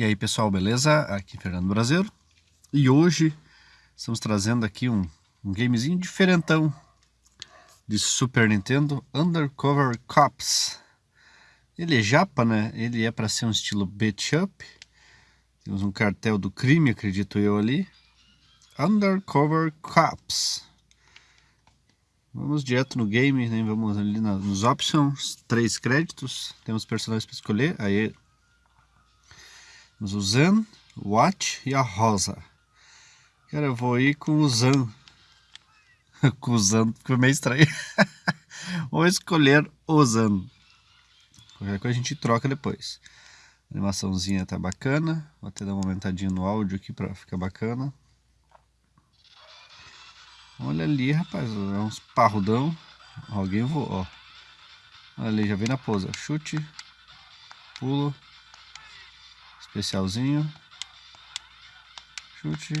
E aí pessoal, beleza? Aqui é Fernando Brasileiro e hoje estamos trazendo aqui um, um gamezinho diferentão de Super Nintendo Undercover Cops. Ele é japa, né? Ele é para ser um estilo beat up. Temos um cartel do crime, acredito eu ali. Undercover Cops. Vamos direto no game, né? vamos ali nos options, três créditos, temos personagens para escolher, aí o Zan, o Watch e a Rosa. Cara, eu vou ir com o Zan. com o Zan, ficou meio estranho. vou escolher o Zan. Qualquer coisa a gente troca depois. A animaçãozinha tá bacana. Vou até dar uma aumentadinha no áudio aqui para ficar bacana. Olha ali, rapaz. É uns parrudão. Alguém voou, ó. Olha ali, já vem na pose. Chute. Pulo. Especialzinho. Chute.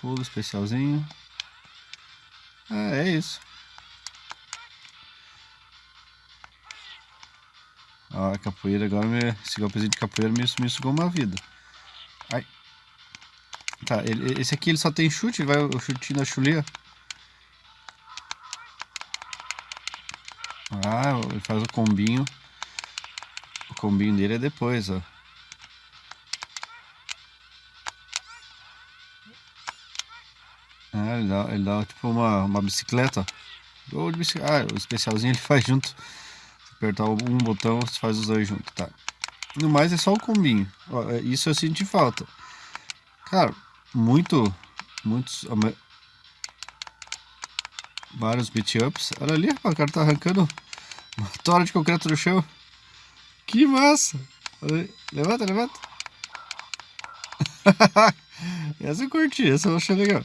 Pulo especialzinho. Ah, é isso. Ó, a capoeira agora, me, esse golpezinho de capoeira me, me sugou uma vida. Ai. Tá, ele, esse aqui ele só tem chute, vai o chute na chulia. Ah, ele faz o combinho. O combinho dele é depois, ó. Ah, ele dá, ele dá tipo uma, uma bicicleta. Ou de bicicleta. Ah, o especialzinho ele faz junto. Se apertar um botão, você faz os dois juntos, tá? No mais é só o combinho. É, isso eu senti falta. Cara, muito. Muitos. Vários beat ups. Olha ali, o cara tá arrancando uma tora de concreto no chão. Que massa! Levanta, levanta. essa eu curti, essa eu achei legal.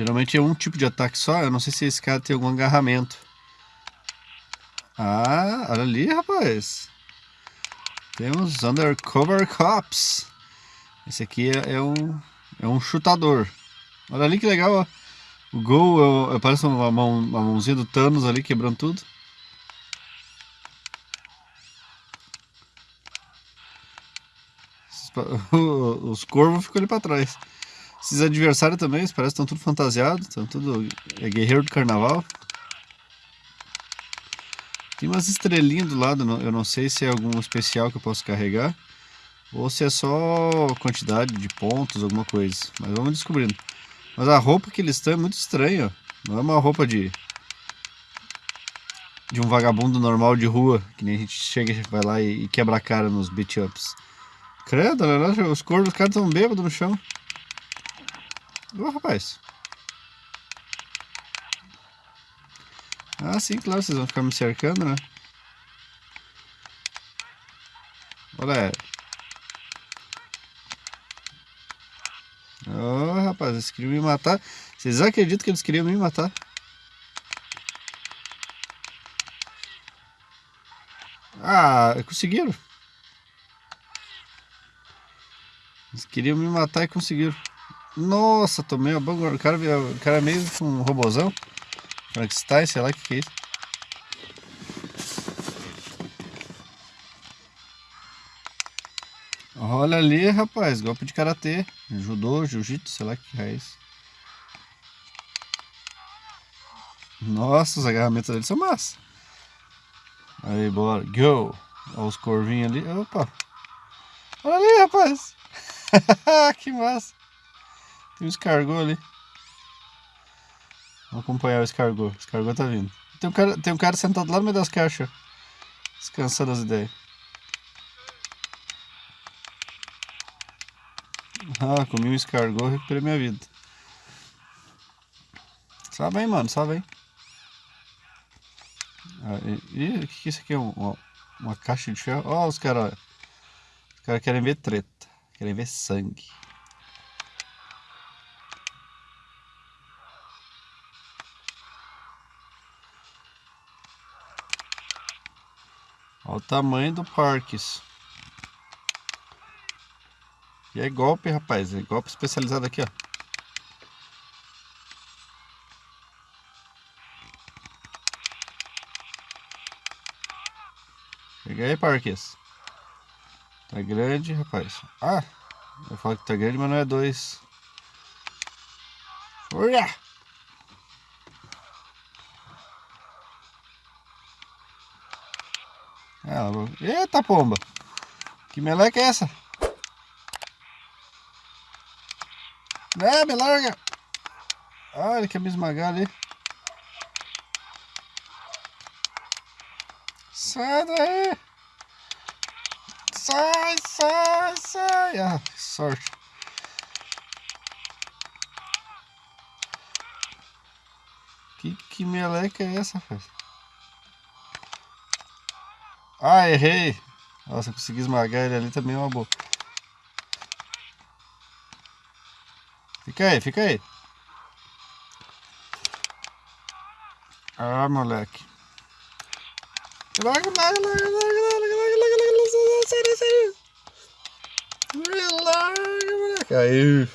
Geralmente é um tipo de ataque só, eu não sei se esse cara tem algum agarramento. Ah, olha ali, rapaz. Temos Undercover Cops. Esse aqui é, é um, é um chutador. Olha ali que legal, ó. O gol é, é, parece uma, mão, uma mãozinha do Thanos ali quebrando tudo. Os corvos ficam ali pra trás. Esses adversários também, parece que estão tudo fantasiados, estão tudo é guerreiro do carnaval. Tem umas estrelinhas do lado, eu não sei se é algum especial que eu posso carregar ou se é só quantidade de pontos, alguma coisa. Mas vamos descobrindo. Mas a roupa que eles estão é muito estranha. Não é uma roupa de de um vagabundo normal de rua, que nem a gente chega, vai lá e, quebra a cara nos beat ups. Credo, os corpos dos caras estão bêbados no chão. Ô, rapaz. Ah, sim, claro, vocês vão ficar me cercando, né? Olha. Ô, oh, rapaz, eles queriam me matar. Vocês acreditam que eles queriam me matar? Ah, conseguiram. Eles queriam me matar e conseguiram. Nossa, tomei a banho. O cara, o cara é meio um robozão. Frankenstein, sei lá o que, que é isso. Olha ali, rapaz, golpe de karatê, judô, jiu-jitsu, sei lá que é isso. Nossa, os agarramentos deles são massa. Aí, bora, go. Olha os corvinhos ali, opa. Olha ali, rapaz. que massa. Tem um escargot ali. Vamos acompanhar o escargot. O escargot tá vindo. Tem um cara, tem um cara sentado lá no meio das caixas. Descansando as ideias. Ah, comi um escargot e recuperei minha vida. Sabe aí, mano, sabe aí. Ah, e, o que, isso aqui é? Uma, uma caixa de ferro? Ó, os caras. Os caras querem ver treta. Querem ver sangue. Olha o tamanho do Parques. E é golpe, rapaz. É golpe especializado aqui, ó. Chega aí, Parques. Tá grande, rapaz. Ah, eu falo que tá grande, mas não é dois. Olha! É, Eita pomba! Que meleca é essa? É, me larga! Ah, ele quer me esmagar ali. Sai daí! Sai, sai, sai! Ah, sorte! Que, que meleca é essa, rapaz? Ah, errei! Nossa, consegui esmagar ele ali também é uma boa. Fica aí, fica aí. Ah, moleque. Larga, larga, larga, larga, larga, larga, larga, larga, sério, sério. Larga, moleque. Aí.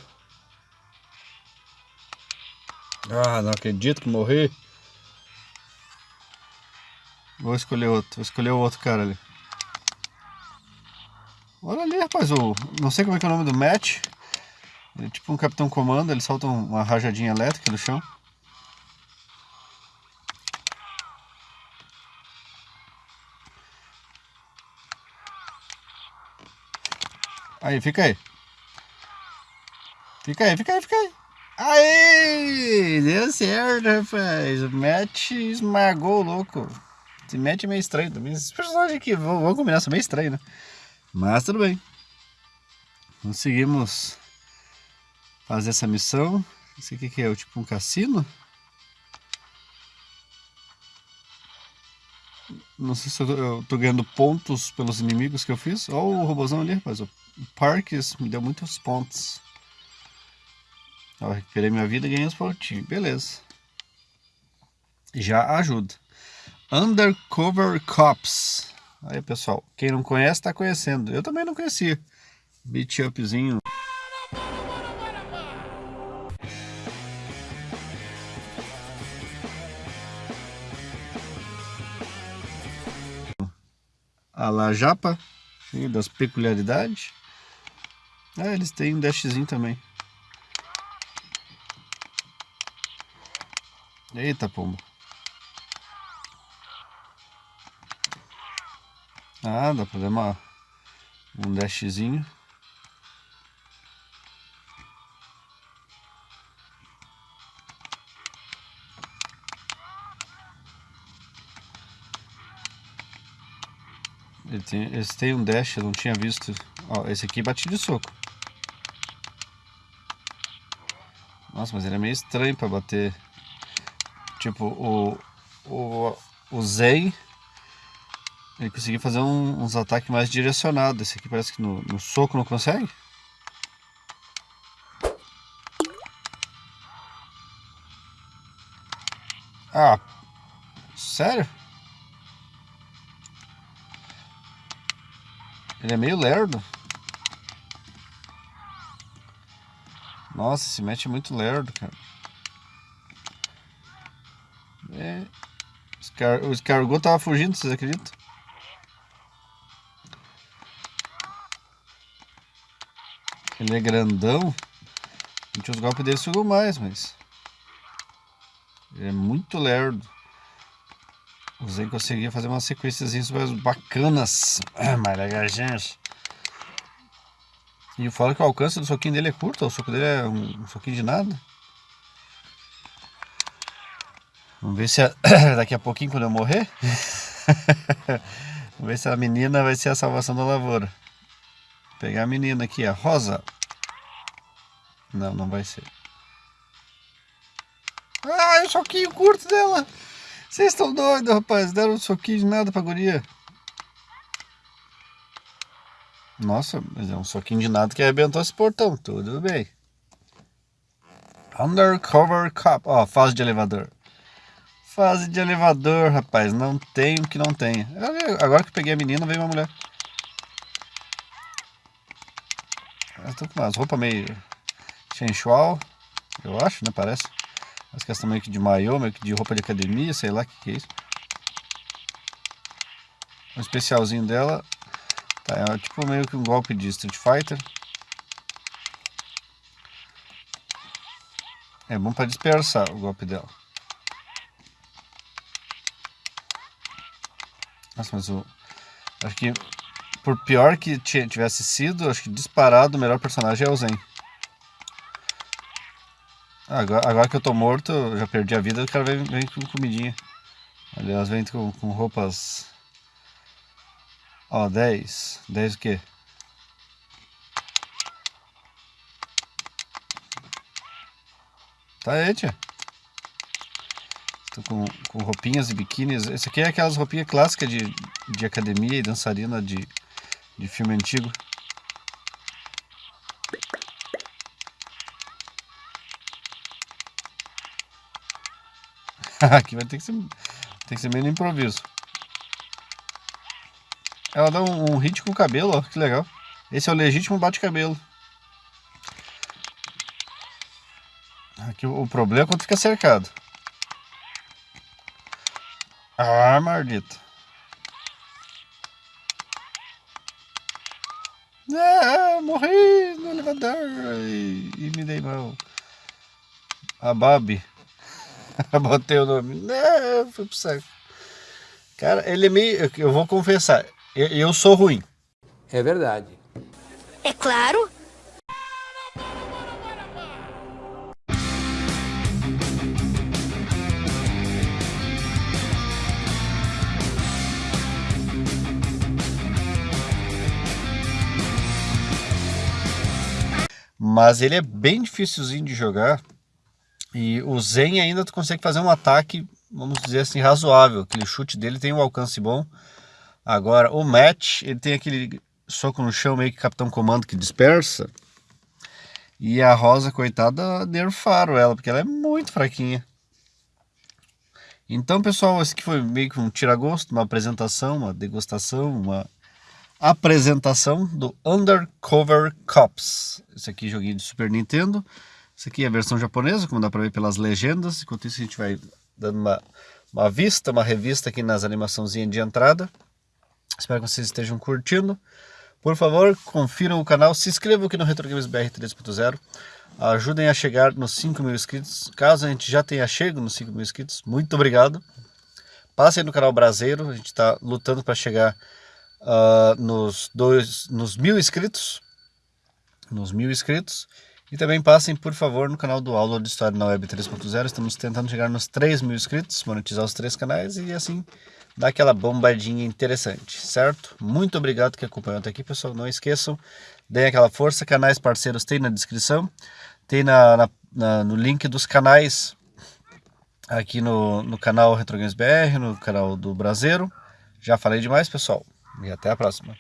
Ah, não acredito que morri. Vou escolher outro, vou escolher o outro cara ali. Olha ali, rapaz, o, não sei como é que é o nome do match. É tipo um capitão comando, ele solta uma rajadinha elétrica no chão. Aí, fica aí. Fica aí, fica aí, fica aí. Aí, deu certo, rapaz. O match esmagou o louco. Esse match é meio estranho também. Esses personagens aqui, vão combinar, são meio estranhos, né? Mas tudo bem. Conseguimos fazer essa missão. Isso aqui que é o tipo um cassino. Não sei se eu tô, ganhando pontos pelos inimigos que eu fiz. Olha o robôzão ali, rapaz. O Parks me deu muitos pontos. Eu recuperei minha vida e ganhei os pontinhos. Beleza. Já ajuda. Undercover Cops. Aí, pessoal. Quem não conhece, tá conhecendo. Eu também não conhecia. Beat upzinho. a la japa, das peculiaridades. Ah, eles têm um dashzinho também. Eita, pomba. Ah, dá pra dar uma, um dashzinho. Ele tem, eles têm um dash, eu não tinha visto. Ó, esse aqui bate de soco. Nossa, mas ele é meio estranho pra bater. Tipo, o, o, o Zen, ele conseguiu fazer um, uns ataques mais direcionados. Esse aqui parece que no, no soco não consegue. Ah, sério? Ele é meio lerdo. Nossa, esse match é muito lerdo, cara. É. O escargot tava fugindo, vocês acreditam? Ele é grandão. Gente os golpes dele sugam mais, mas... Ele é muito lerdo. Usei conseguia fazer umas sequências mais bacanas, mais legais. E falo que o alcance do soquinho dele é curto, o soco dele é um soquinho de nada. Vamos ver se a, daqui a pouquinho quando eu morrer. Vamos ver se a menina vai ser a salvação da lavoura. Vou pegar a menina aqui, a Rosa. Não, não vai ser. Ah, o soquinho curto dela. Vocês estão doidos, rapaz. Deram um soquinho de nada pra guria. Nossa, mas é um soquinho de nada que arrebentou esse portão. Tudo bem. Undercover Cup. Ó, oh, fase de elevador. Fase de elevador, rapaz. Não tem o que não tem. Agora que peguei a menina, veio uma mulher. Eu tô com umas roupas meio sensual. Eu acho, né? Parece. As questão meio que de maiô, meio que de roupa de academia, sei lá o que, que é isso. o especialzinho dela. Tá, é tipo meio que um golpe de Street Fighter. É bom para dispersar o golpe dela. Nossa, mas o... Acho que por pior que tivesse sido, acho que disparado o melhor personagem é o Zen. Agora, agora que eu tô morto, eu já perdi a vida, o cara vem, vem com comidinha. Aliás, vem com, com roupas... Ó, 10. 10 o quê? Tá aí, tia. Tô com, com roupinhas e biquínis. Esse aqui é aquelas roupinhas clássicas de, de academia e dançarina de, de filme antigo. aqui vai ter que ser, tem que ser meio no improviso. Ela dá um, um hit com o cabelo, ó, que legal. Esse é o legítimo bate-cabelo. Aqui o, problema é quando fica cercado. Ah, maldito. É, morri no elevador e, e me dei mal. A Babi. Botei o nome. Não, foi pro saco. Cara, ele é meio. Eu vou confessar, eu, eu sou ruim. É verdade. É claro. Mas ele é bem dificilzinho de jogar. E o Zen ainda tu consegue fazer um ataque, vamos dizer assim, razoável. Aquele chute dele tem um alcance bom. Agora, o Match, ele tem aquele soco no chão meio que Capitão Comando que dispersa. E a Rosa, coitada, nerfaram ela, porque ela é muito fraquinha. Então, pessoal, esse aqui foi meio que um tira-gosto, uma apresentação, uma degustação, uma apresentação do Undercover Cops. Esse aqui é joguinho de Super Nintendo. Esse aqui é a versão japonesa, como dá para ver pelas legendas. Enquanto isso a gente vai dando uma, uma vista, uma revista aqui nas animaçãozinhas de entrada. Espero que vocês estejam curtindo. Por favor, confiram o canal, se inscrevam aqui no Retro Games BR 3.0. Ajudem a chegar nos 5 mil inscritos. Caso a gente já tenha chego nos 5 mil inscritos, muito obrigado. Passem no canal Brasileiro, a gente está lutando para chegar uh, nos, dois, nos mil inscritos. Nos mil inscritos. E também passem, por favor, no canal do Aula de História na Web 3.0. Estamos tentando chegar nos 3 mil inscritos, monetizar os três canais e assim dar aquela bombadinha interessante, certo? Muito obrigado que acompanhou até aqui, pessoal. Não esqueçam, deem aquela força. Canais parceiros tem na descrição, tem na, na, na no link dos canais aqui no, no canal Retro Games BR, no canal do Brasileiro. Já falei demais, pessoal. E até a próxima.